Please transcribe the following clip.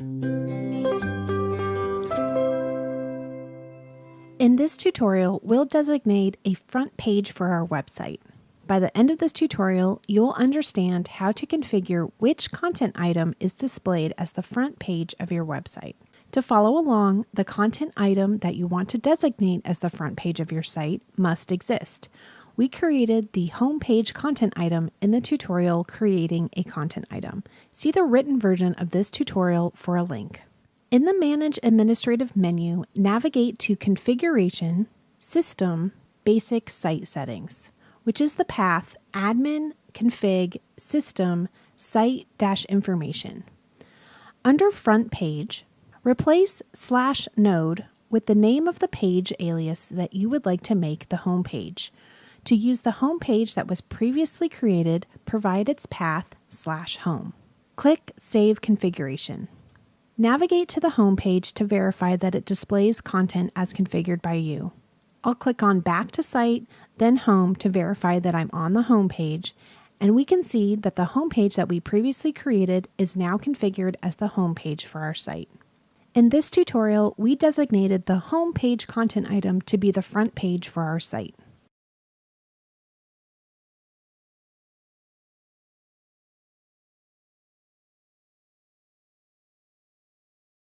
In this tutorial, we'll designate a front page for our website. By the end of this tutorial, you'll understand how to configure which content item is displayed as the front page of your website. To follow along, the content item that you want to designate as the front page of your site must exist. We created the homepage content item in the tutorial Creating a Content Item. See the written version of this tutorial for a link. In the Manage Administrative menu, navigate to Configuration, System, Basic Site Settings, which is the path Admin, Config, System, Site-Information. Under Front Page, replace slash node with the name of the page alias that you would like to make the home page. To use the home page that was previously created, provide its path slash home. Click Save Configuration. Navigate to the home page to verify that it displays content as configured by you. I'll click on Back to Site, then Home to verify that I'm on the home page, and we can see that the home page that we previously created is now configured as the home page for our site. In this tutorial, we designated the home page content item to be the front page for our site.